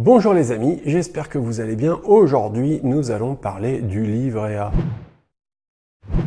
Bonjour les amis, j'espère que vous allez bien. Aujourd'hui, nous allons parler du livret A.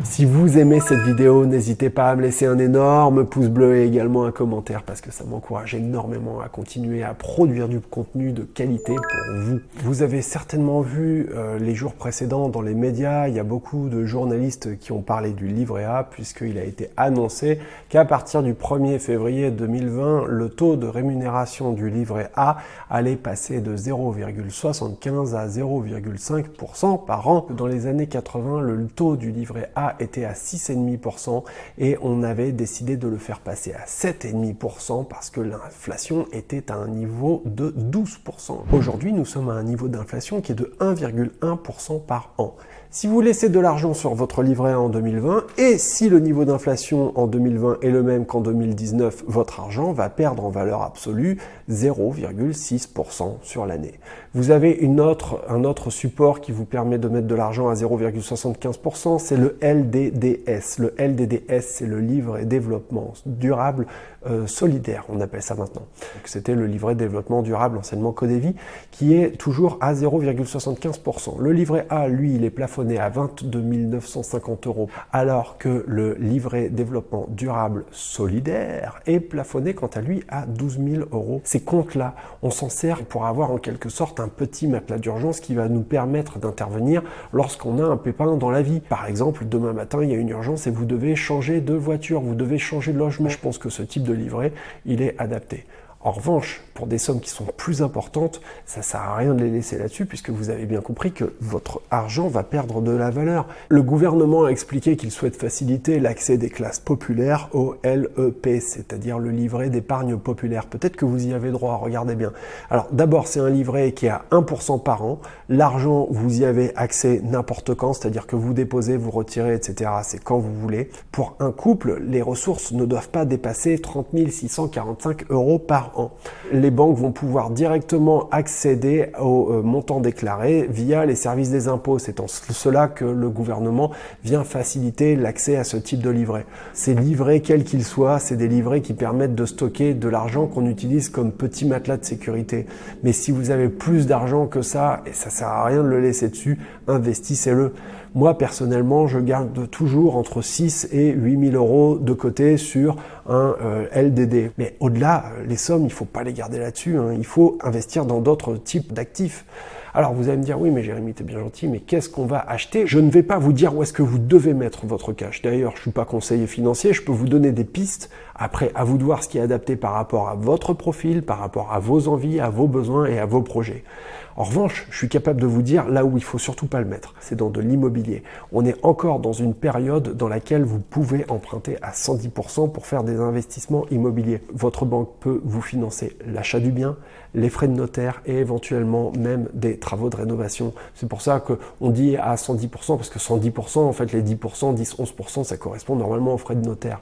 Si vous aimez cette vidéo, n'hésitez pas à me laisser un énorme pouce bleu et également un commentaire parce que ça m'encourage énormément à continuer à produire du contenu de qualité pour vous. Vous avez certainement vu euh, les jours précédents dans les médias, il y a beaucoup de journalistes qui ont parlé du livret A puisqu'il a été annoncé qu'à partir du 1er février 2020, le taux de rémunération du livret A allait passer de 0,75 à 0,5% par an. Dans les années 80, le taux du livret a était à 6,5% et on avait décidé de le faire passer à 7,5% parce que l'inflation était à un niveau de 12%. Aujourd'hui, nous sommes à un niveau d'inflation qui est de 1,1% par an. Si vous laissez de l'argent sur votre livret en 2020 et si le niveau d'inflation en 2020 est le même qu'en 2019, votre argent va perdre en valeur absolue 0,6% sur l'année. Vous avez un autre support qui vous permet de mettre de l'argent à 0,75%, c'est le LDDS. Le LDDS, c'est le livret développement durable euh, solidaire, on appelle ça maintenant. C'était le livret développement durable, anciennement Codévi, qui est toujours à 0,75%. Le livret A, lui, il est plafonné à 22 950 euros, alors que le livret développement durable solidaire est plafonné quant à lui à 12 000 euros. Ces comptes-là, on s'en sert pour avoir en quelque sorte un petit matelas d'urgence qui va nous permettre d'intervenir lorsqu'on a un pépin dans la vie. Par exemple, demain matin, il y a une urgence et vous devez changer de voiture, vous devez changer de logement. Je pense que ce type de livret, il est adapté. En revanche, pour des sommes qui sont plus importantes, ça sert à rien de les laisser là-dessus puisque vous avez bien compris que votre argent va perdre de la valeur. Le gouvernement a expliqué qu'il souhaite faciliter l'accès des classes populaires au LEP, c'est-à-dire le livret d'épargne populaire. Peut-être que vous y avez droit, regardez bien. Alors d'abord, c'est un livret qui est à 1% par an. L'argent, vous y avez accès n'importe quand, c'est-à-dire que vous déposez, vous retirez, etc. C'est quand vous voulez. Pour un couple, les ressources ne doivent pas dépasser 30 645 euros par les banques vont pouvoir directement accéder au euh, montant déclaré via les services des impôts. C'est en cela que le gouvernement vient faciliter l'accès à ce type de livret. Ces livrets, quels qu'ils soient, c'est des livrets qui permettent de stocker de l'argent qu'on utilise comme petit matelas de sécurité. Mais si vous avez plus d'argent que ça, et ça sert à rien de le laisser dessus, investissez-le. Moi, personnellement, je garde toujours entre 6 et 8 000 euros de côté sur un euh, LDD. Mais au-delà, euh, les sommes, il ne faut pas les garder là-dessus. Hein. Il faut investir dans d'autres types d'actifs. Alors vous allez me dire, oui mais Jérémy, t'es bien gentil, mais qu'est-ce qu'on va acheter? Je ne vais pas vous dire où est-ce que vous devez mettre votre cash. D'ailleurs, je suis pas conseiller financier, je peux vous donner des pistes. Après, à vous de voir ce qui est adapté par rapport à votre profil, par rapport à vos envies, à vos besoins et à vos projets. En revanche, je suis capable de vous dire là où il faut surtout pas le mettre, c'est dans de l'immobilier. On est encore dans une période dans laquelle vous pouvez emprunter à 110% pour faire des investissements immobiliers. Votre banque peut vous financer l'achat du bien, les frais de notaire et éventuellement même des travaux de rénovation. C'est pour ça qu'on dit à 110% parce que 110%, en fait les 10%, 10, 11%, ça correspond normalement aux frais de notaire.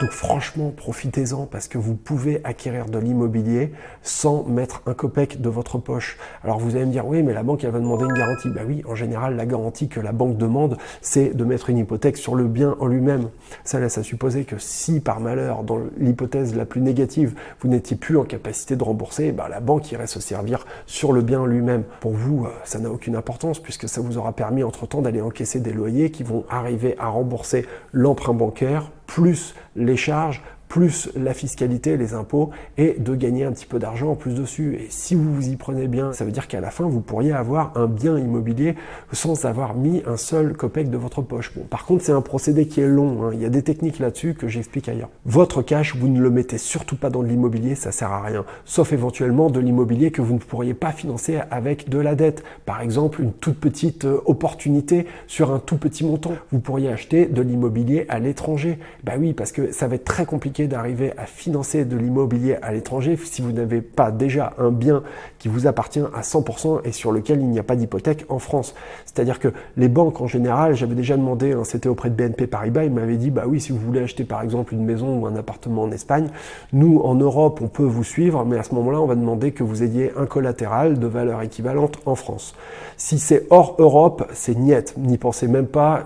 Donc franchement, profitez-en parce que vous pouvez acquérir de l'immobilier sans mettre un copec de votre poche. Vous allez me dire, oui, mais la banque, elle va demander une garantie. Bah oui, en général, la garantie que la banque demande, c'est de mettre une hypothèque sur le bien en lui-même. Ça laisse à supposer que si, par malheur, dans l'hypothèse la plus négative, vous n'étiez plus en capacité de rembourser, bah, la banque irait se servir sur le bien lui-même. Pour vous, euh, ça n'a aucune importance puisque ça vous aura permis entre-temps d'aller encaisser des loyers qui vont arriver à rembourser l'emprunt bancaire plus les charges plus la fiscalité, les impôts, et de gagner un petit peu d'argent en plus dessus. Et si vous vous y prenez bien, ça veut dire qu'à la fin, vous pourriez avoir un bien immobilier sans avoir mis un seul copec de votre poche. Bon, par contre, c'est un procédé qui est long. Hein. Il y a des techniques là-dessus que j'explique ailleurs. Votre cash, vous ne le mettez surtout pas dans de l'immobilier, ça sert à rien. Sauf éventuellement de l'immobilier que vous ne pourriez pas financer avec de la dette. Par exemple, une toute petite euh, opportunité sur un tout petit montant. Vous pourriez acheter de l'immobilier à l'étranger. Bah oui, parce que ça va être très compliqué d'arriver à financer de l'immobilier à l'étranger si vous n'avez pas déjà un bien qui vous appartient à 100% et sur lequel il n'y a pas d'hypothèque en France. C'est-à-dire que les banques en général, j'avais déjà demandé, hein, c'était auprès de BNP Paribas, ils m'avaient dit, bah oui, si vous voulez acheter par exemple une maison ou un appartement en Espagne, nous en Europe, on peut vous suivre, mais à ce moment-là, on va demander que vous ayez un collatéral de valeur équivalente en France. Si c'est hors Europe, c'est niette, n'y pensez même pas,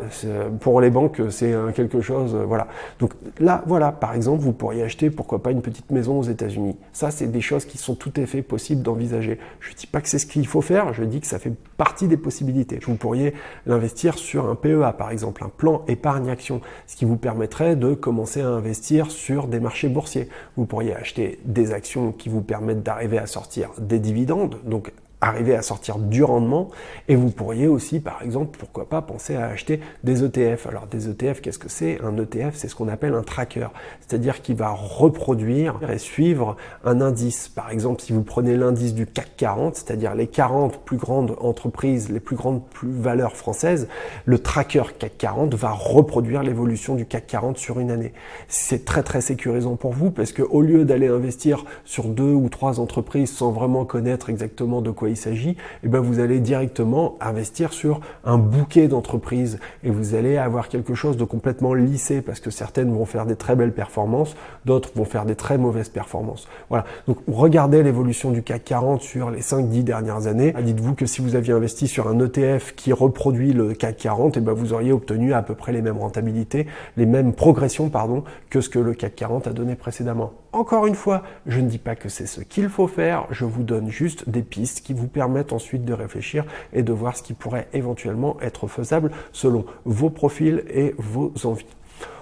pour les banques, c'est quelque chose, voilà. Donc là, voilà, par exemple, exemple, vous pourriez acheter, pourquoi pas, une petite maison aux États-Unis. Ça, c'est des choses qui sont tout à fait possibles d'envisager. Je ne dis pas que c'est ce qu'il faut faire, je dis que ça fait partie des possibilités. Vous pourriez l'investir sur un PEA, par exemple, un plan épargne-action, ce qui vous permettrait de commencer à investir sur des marchés boursiers. Vous pourriez acheter des actions qui vous permettent d'arriver à sortir des dividendes, donc arriver à sortir du rendement. Et vous pourriez aussi par exemple pourquoi pas penser à acheter des ETF alors des ETF qu'est-ce que c'est? Un ETF c'est ce qu'on appelle un tracker. C'est-à-dire qu'il va reproduire et suivre un indice. Par exemple si vous prenez l'indice du CAC 40 c'est-à-dire les 40 plus grandes entreprises les plus grandes plus valeurs françaises le tracker CAC 40 va reproduire l'évolution du CAC 40 sur une année. C'est très très sécurisant pour vous parce que au lieu d'aller investir sur deux ou trois entreprises sans vraiment connaître exactement de quoi il s'agit, et eh ben vous allez directement investir sur un bouquet d'entreprises et vous allez avoir quelque chose de complètement lissé parce que certaines vont faire des très belles performances, d'autres vont faire des très mauvaises performances. Voilà. Donc regardez l'évolution du CAC 40 sur les 5-10 dernières années. Dites-vous que si vous aviez investi sur un ETF qui reproduit le CAC 40, et ben vous auriez obtenu à peu près les mêmes rentabilités, les mêmes progressions pardon, que ce que le CAC 40 a donné précédemment. Encore une fois, je ne dis pas que c'est ce qu'il faut faire, je vous donne juste des pistes qui vous permettent ensuite de réfléchir et de voir ce qui pourrait éventuellement être faisable selon vos profils et vos envies.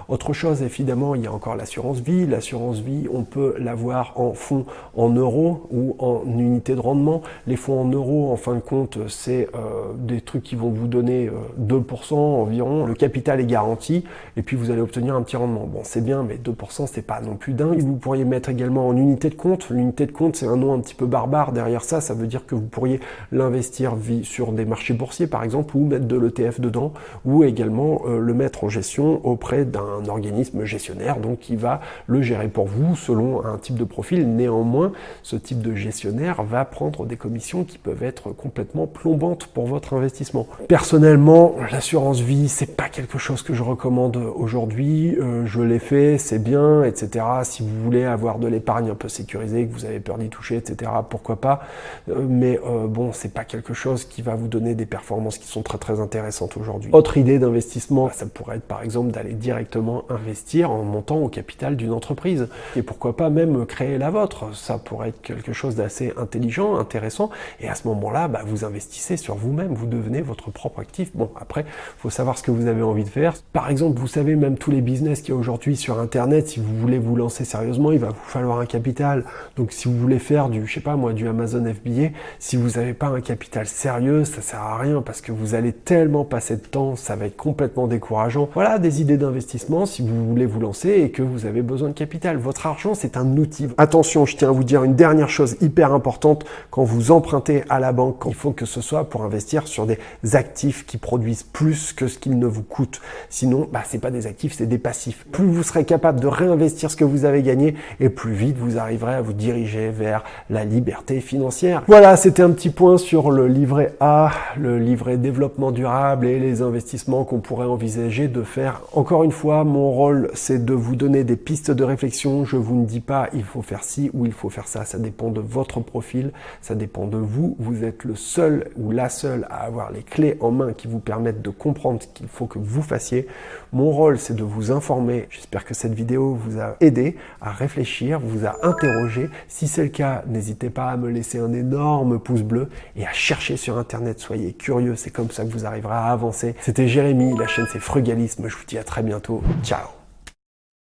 Autre chose, évidemment, il y a encore l'assurance vie. L'assurance vie, on peut l'avoir en fonds en euros ou en unité de rendement. Les fonds en euros, en fin de compte, c'est euh, des trucs qui vont vous donner 2% euh, environ. Le capital est garanti et puis vous allez obtenir un petit rendement. Bon, c'est bien, mais 2%, c'est pas non plus dingue. Vous pourriez mettre également en unité de compte. L'unité de compte, c'est un nom un petit peu barbare. Derrière ça, ça veut dire que vous pourriez l'investir sur des marchés boursiers, par exemple, ou mettre de l'ETF dedans, ou également euh, le mettre en gestion auprès d'un un organisme gestionnaire donc qui va le gérer pour vous selon un type de profil. Néanmoins, ce type de gestionnaire va prendre des commissions qui peuvent être complètement plombantes pour votre investissement. Personnellement, l'assurance vie, c'est pas quelque chose que je recommande aujourd'hui. Euh, je l'ai fait, c'est bien, etc. Si vous voulez avoir de l'épargne un peu sécurisée, que vous avez peur d'y toucher, etc. Pourquoi pas euh, Mais euh, bon, c'est pas quelque chose qui va vous donner des performances qui sont très très intéressantes aujourd'hui. Autre idée d'investissement, ça pourrait être par exemple d'aller directement investir en montant au capital d'une entreprise. Et pourquoi pas même créer la vôtre. Ça pourrait être quelque chose d'assez intelligent, intéressant. Et à ce moment-là, bah, vous investissez sur vous-même, vous devenez votre propre actif. Bon, après, faut savoir ce que vous avez envie de faire. Par exemple, vous savez, même tous les business qu'il y a aujourd'hui sur Internet, si vous voulez vous lancer sérieusement, il va vous falloir un capital. Donc, si vous voulez faire du, je sais pas moi, du Amazon FBA, si vous n'avez pas un capital sérieux, ça sert à rien parce que vous allez tellement passer de temps, ça va être complètement décourageant. Voilà des idées d'investissement si vous voulez vous lancer et que vous avez besoin de capital. Votre argent, c'est un outil. Attention, je tiens à vous dire une dernière chose hyper importante. Quand vous empruntez à la banque, il faut que ce soit pour investir sur des actifs qui produisent plus que ce qu'ils ne vous coûtent. Sinon, bah, c'est pas des actifs, c'est des passifs. Plus vous serez capable de réinvestir ce que vous avez gagné et plus vite vous arriverez à vous diriger vers la liberté financière. Voilà, c'était un petit point sur le livret A, le livret développement durable et les investissements qu'on pourrait envisager de faire. Encore une fois, mon rôle, c'est de vous donner des pistes de réflexion. Je vous ne dis pas il faut faire ci ou il faut faire ça. Ça dépend de votre profil, ça dépend de vous. Vous êtes le seul ou la seule à avoir les clés en main qui vous permettent de comprendre ce qu'il faut que vous fassiez. Mon rôle, c'est de vous informer. J'espère que cette vidéo vous a aidé à réfléchir, vous a interrogé. Si c'est le cas, n'hésitez pas à me laisser un énorme pouce bleu et à chercher sur Internet. Soyez curieux, c'est comme ça que vous arriverez à avancer. C'était Jérémy, la chaîne c'est Frugalisme. Je vous dis à très bientôt. 加油